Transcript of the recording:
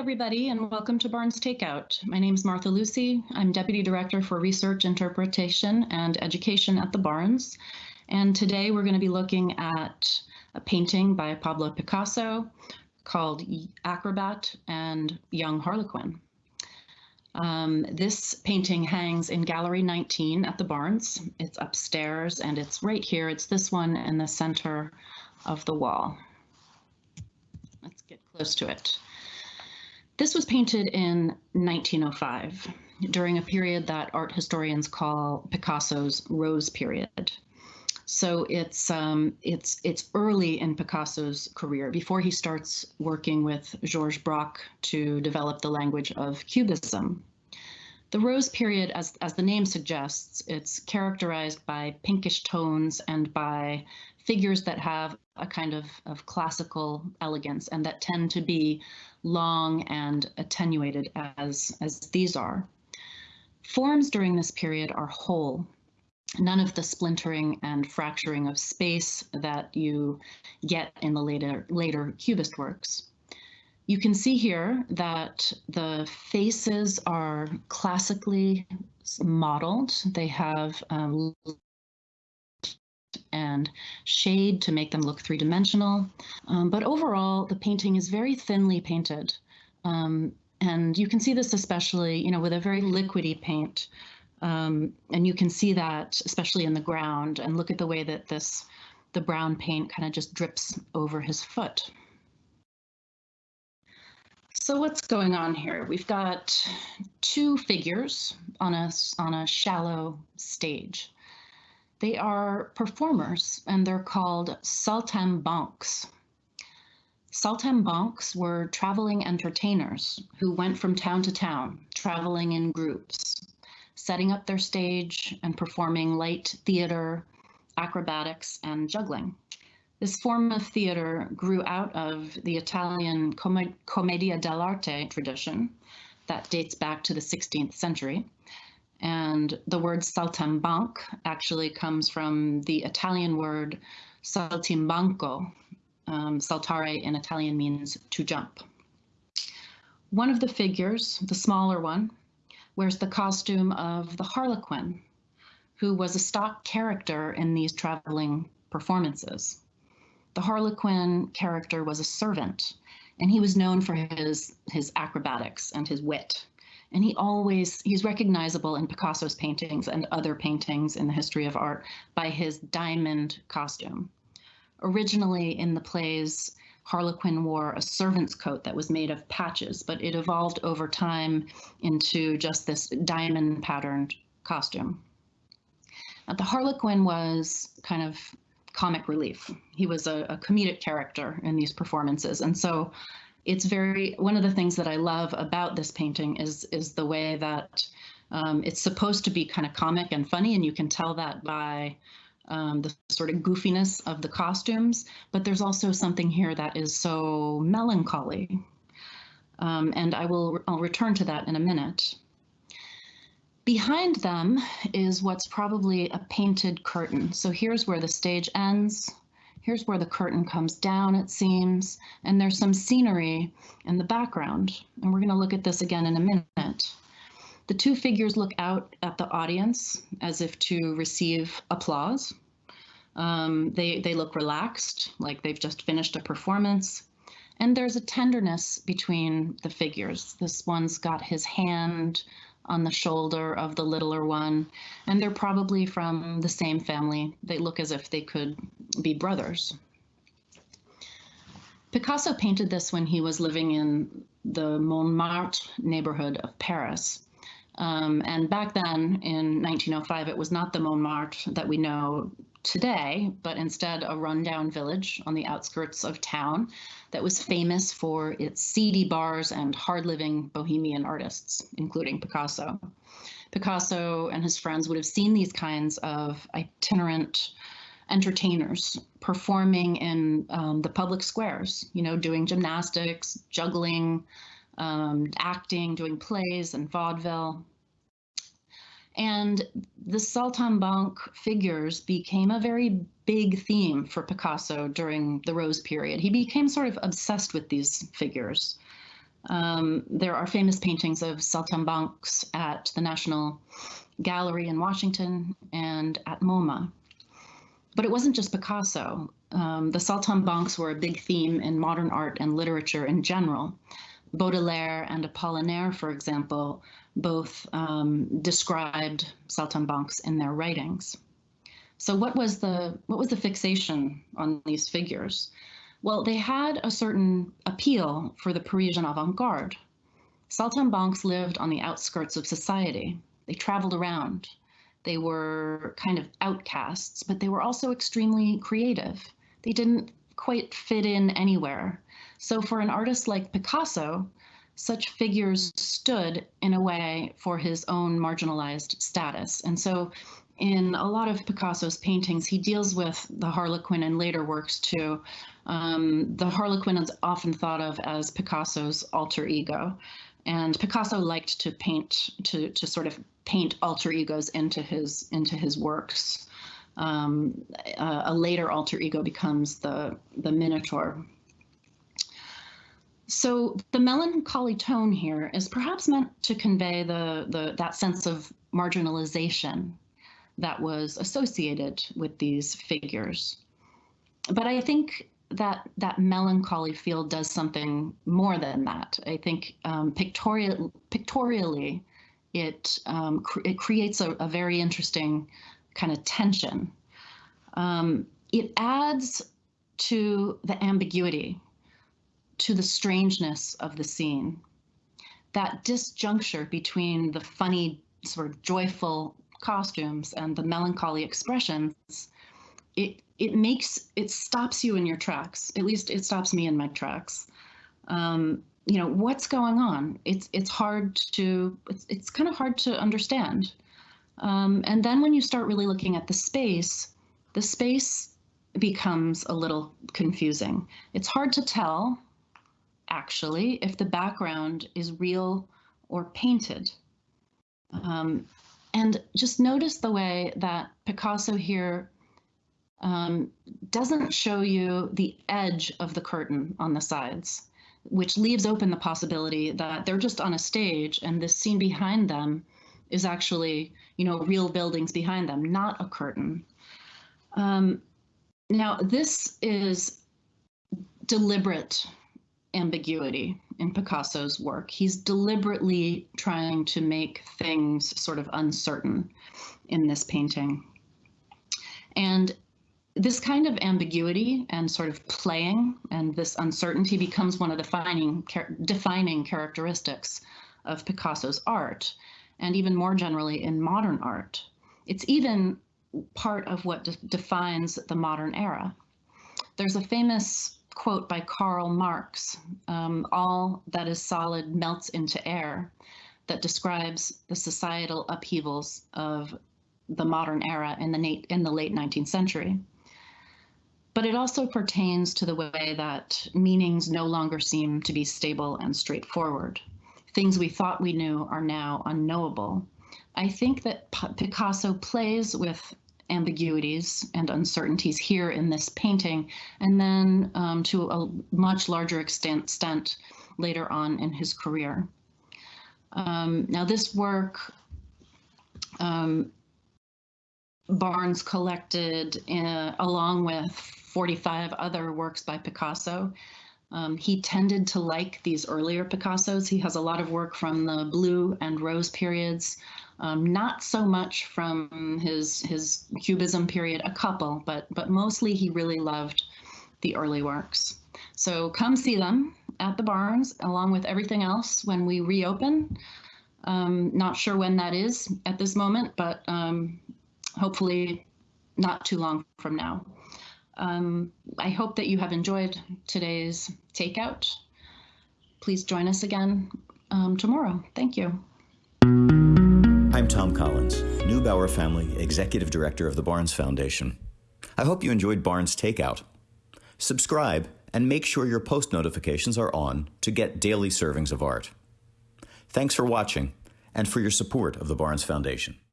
everybody, and welcome to Barnes Takeout. My name is Martha Lucy. I'm Deputy Director for Research, Interpretation, and Education at the Barnes. And today we're going to be looking at a painting by Pablo Picasso called Acrobat and Young Harlequin. Um, this painting hangs in Gallery 19 at the Barnes. It's upstairs and it's right here. It's this one in the center of the wall. Let's get close to it. This was painted in 1905 during a period that art historians call Picasso's Rose period. So it's um, it's it's early in Picasso's career before he starts working with Georges Braque to develop the language of Cubism. The Rose period, as as the name suggests, it's characterized by pinkish tones and by figures that have a kind of, of classical elegance and that tend to be long and attenuated as, as these are. Forms during this period are whole. None of the splintering and fracturing of space that you get in the later, later Cubist works. You can see here that the faces are classically modeled. They have um, and shade to make them look three-dimensional. Um, but overall, the painting is very thinly painted. Um, and you can see this especially, you know, with a very liquidy paint. Um, and you can see that especially in the ground and look at the way that this, the brown paint kind of just drips over his foot. So what's going on here? We've got two figures on a, on a shallow stage. They are performers and they're called saltimbanques. Saltimbanques were traveling entertainers who went from town to town, traveling in groups, setting up their stage and performing light theater, acrobatics, and juggling. This form of theater grew out of the Italian commedia dell'arte tradition that dates back to the 16th century and the word saltimbanque actually comes from the Italian word saltimbanco. Um, saltare in Italian means to jump. One of the figures, the smaller one, wears the costume of the Harlequin, who was a stock character in these traveling performances. The Harlequin character was a servant, and he was known for his, his acrobatics and his wit and he always he's recognizable in Picasso's paintings and other paintings in the history of art by his diamond costume. Originally in the plays, Harlequin wore a servant's coat that was made of patches, but it evolved over time into just this diamond patterned costume. Now, the Harlequin was kind of comic relief. He was a, a comedic character in these performances. And so it's very one of the things that I love about this painting is is the way that um, it's supposed to be kind of comic and funny, and you can tell that by um, the sort of goofiness of the costumes. But there's also something here that is so melancholy, um, and I will I'll return to that in a minute. Behind them is what's probably a painted curtain. So here's where the stage ends. Here's where the curtain comes down, it seems, and there's some scenery in the background. And we're going to look at this again in a minute. The two figures look out at the audience as if to receive applause. Um, they, they look relaxed, like they've just finished a performance. And there's a tenderness between the figures. This one's got his hand on the shoulder of the littler one, and they're probably from the same family. They look as if they could be brothers. Picasso painted this when he was living in the Montmartre neighborhood of Paris. Um, and back then in 1905, it was not the Montmartre that we know today, but instead a rundown village on the outskirts of town that was famous for its seedy bars and hard living bohemian artists, including Picasso. Picasso and his friends would have seen these kinds of itinerant entertainers performing in um, the public squares, you know, doing gymnastics, juggling, um, acting, doing plays and vaudeville. And the saltimbanque figures became a very big theme for Picasso during the Rose period. He became sort of obsessed with these figures. Um, there are famous paintings of saltimbanques at the National Gallery in Washington and at MoMA. But it wasn't just Picasso. Um, the saltimbanques were a big theme in modern art and literature in general. Baudelaire and Apollinaire, for example, both um, described saltimbanques in their writings. So what was the what was the fixation on these figures? Well, they had a certain appeal for the Parisian avant-garde. Saltimbanques lived on the outskirts of society. They traveled around. They were kind of outcasts, but they were also extremely creative. They didn't quite fit in anywhere. So for an artist like Picasso, such figures stood in a way for his own marginalized status. And so in a lot of Picasso's paintings, he deals with the Harlequin and later works too. Um, the Harlequin is often thought of as Picasso's alter ego. And Picasso liked to paint, to, to sort of paint alter egos into his, into his works. Um, a, a later alter ego becomes the, the Minotaur. So the melancholy tone here is perhaps meant to convey the, the that sense of marginalization that was associated with these figures. But I think that that melancholy feel does something more than that. I think um, pictorial, pictorially, it um, cr it creates a, a, very interesting kind of tension. Um, it adds to the ambiguity to the strangeness of the scene. That disjuncture between the funny, sort of joyful costumes and the melancholy expressions, it it makes it stops you in your tracks. At least it stops me in my tracks. Um, you know what's going on. It's it's hard to it's it's kind of hard to understand. Um, and then when you start really looking at the space, the space becomes a little confusing. It's hard to tell actually, if the background is real or painted. Um, and just notice the way that Picasso here um, doesn't show you the edge of the curtain on the sides, which leaves open the possibility that they're just on a stage and this scene behind them is actually, you know, real buildings behind them, not a curtain. Um, now, this is deliberate ambiguity in Picasso's work. He's deliberately trying to make things sort of uncertain in this painting. And this kind of ambiguity and sort of playing and this uncertainty becomes one of the defining, defining characteristics of Picasso's art, and even more generally in modern art. It's even part of what de defines the modern era. There's a famous quote by Karl Marx, um, all that is solid melts into air, that describes the societal upheavals of the modern era in the, in the late 19th century. But it also pertains to the way that meanings no longer seem to be stable and straightforward. Things we thought we knew are now unknowable. I think that Picasso plays with ambiguities and uncertainties here in this painting, and then um, to a much larger extent, extent later on in his career. Um, now this work, um, Barnes collected in, along with 45 other works by Picasso. Um, he tended to like these earlier Picassos. He has a lot of work from the blue and rose periods, um, not so much from his his Cubism period, a couple, but but mostly he really loved the early works. So come see them at the Barnes along with everything else when we reopen. Um, not sure when that is at this moment, but um, hopefully not too long from now. Um, I hope that you have enjoyed today's takeout. Please join us again um, tomorrow. Thank you. I'm Tom Collins, Neubauer Family Executive Director of the Barnes Foundation. I hope you enjoyed Barnes Takeout. Subscribe and make sure your post notifications are on to get daily servings of art. Thanks for watching and for your support of the Barnes Foundation.